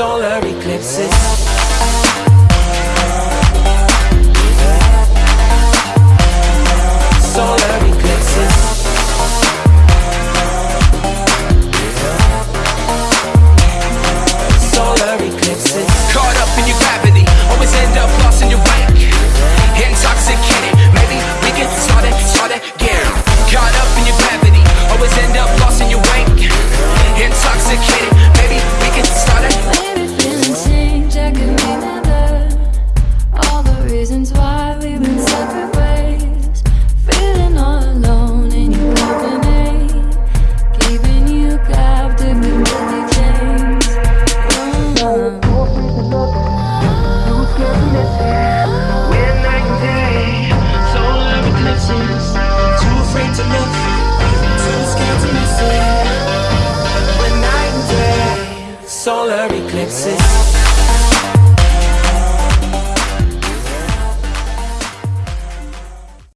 solar eclipses. Reasons why we've been separate ways. Feeling all alone in your company, keeping you captive with deadly chains. Night and day, eclipses. Too afraid to look, too scared to miss it. Night and day. Solar eclipses.